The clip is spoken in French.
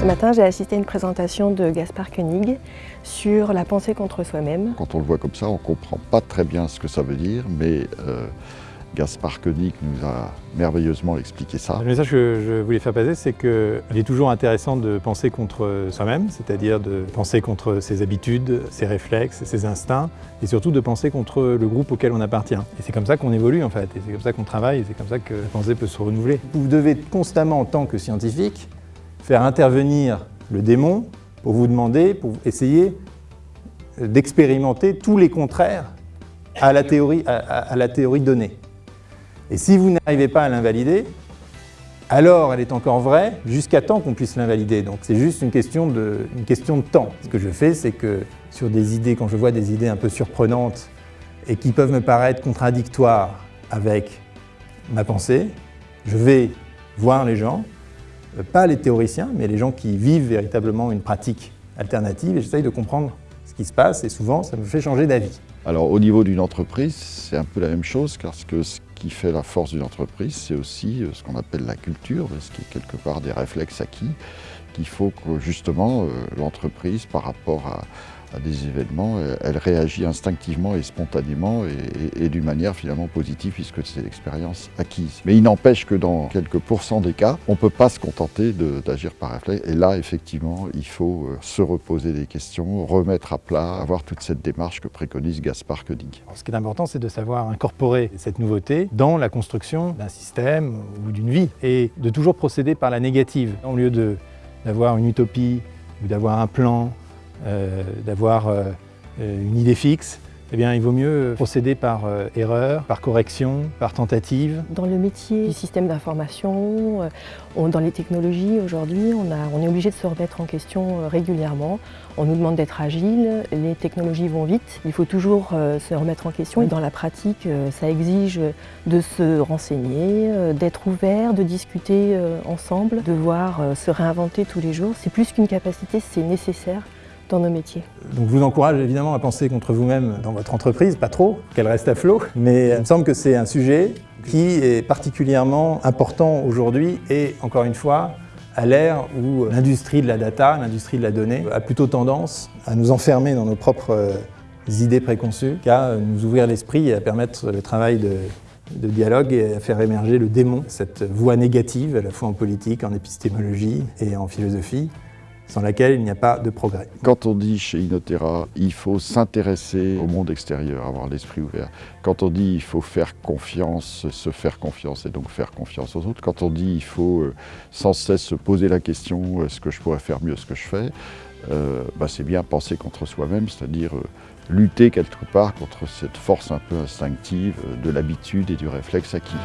Ce matin, j'ai assisté à une présentation de Gaspard Koenig sur la pensée contre soi-même. Quand on le voit comme ça, on ne comprend pas très bien ce que ça veut dire, mais euh, Gaspard Koenig nous a merveilleusement expliqué ça. Le message que je voulais faire passer, c'est qu'il est toujours intéressant de penser contre soi-même, c'est-à-dire de penser contre ses habitudes, ses réflexes, ses instincts, et surtout de penser contre le groupe auquel on appartient. Et c'est comme ça qu'on évolue en fait, et c'est comme ça qu'on travaille, et c'est comme ça que la pensée peut se renouveler. Vous devez constamment, en tant que scientifique, faire intervenir le démon pour vous demander, pour essayer d'expérimenter tous les contraires à la théorie, donnée. Et si vous n'arrivez pas à l'invalider, alors elle est encore vraie jusqu'à temps qu'on puisse l'invalider. Donc c'est juste une question, de, une question de temps. Ce que je fais, c'est que sur des idées, quand je vois des idées un peu surprenantes et qui peuvent me paraître contradictoires avec ma pensée, je vais voir les gens, pas les théoriciens, mais les gens qui vivent véritablement une pratique alternative et j'essaye de comprendre ce qui se passe et souvent ça me fait changer d'avis. Alors au niveau d'une entreprise, c'est un peu la même chose parce ce qui fait la force d'une entreprise, c'est aussi euh, ce qu'on appelle la culture, ce qui est quelque part des réflexes acquis, qu'il faut que justement euh, l'entreprise par rapport à, à des événements, euh, elle réagit instinctivement et spontanément et, d'une manière finalement positive puisque c'est l'expérience acquise. Mais il n'empêche que dans quelques pourcents des cas, on ne peut pas se contenter d'agir par réflexe. Et là, effectivement, il faut euh, se reposer des questions, remettre à plat, avoir toute cette démarche que préconise Gaspard Koenig. ce qui est important, c'est de savoir incorporer cette nouveauté dans la construction d'un système ou d'une vie et de toujours procéder par la négative. Au lieu d'avoir une utopie ou d'avoir un plan d'avoir euh, une idée fixe, eh bien, il vaut mieux procéder par euh, erreur, par correction, par tentative. Dans le métier du système d'information, dans les technologies, aujourd'hui, on, est obligé de se remettre en question régulièrement. On nous demande d'être agile, les technologies vont vite, il faut toujours se remettre en question. Et dans la pratique, ça exige de se renseigner, d'être ouvert, de discuter ensemble, de devoir se réinventer tous les jours. C'est plus qu'une capacité, c'est nécessaire dans nos métiers. Donc je vous encourage évidemment à penser contre vous-même dans votre entreprise, pas trop, qu'elle reste à flot, mais il me semble que c'est un sujet qui est particulièrement important aujourd'hui et encore une fois, à l'ère où l'industrie de la data, l'industrie de la donnée a plutôt tendance à nous enfermer dans nos propres euh, idées préconçues qu'à nous ouvrir l'esprit et à permettre le travail de, de dialogue et à faire émerger le démon, cette voie négative à la fois en politique, en épistémologie et en philosophie, sans laquelle il n'y a pas de progrès. Quand on dit chez Inotera, il faut s'intéresser au monde extérieur, avoir l'esprit ouvert. Quand on dit il faut faire confiance, se faire confiance et donc faire confiance aux autres. Quand on dit il faut euh, sans cesse se poser la question est-ce que je pourrais faire mieux ce que je fais euh, bah, c'est bien penser contre soi-même, c'est-à-dire euh, lutter quelque part contre cette force un peu instinctive de l'habitude et du réflexe acquis.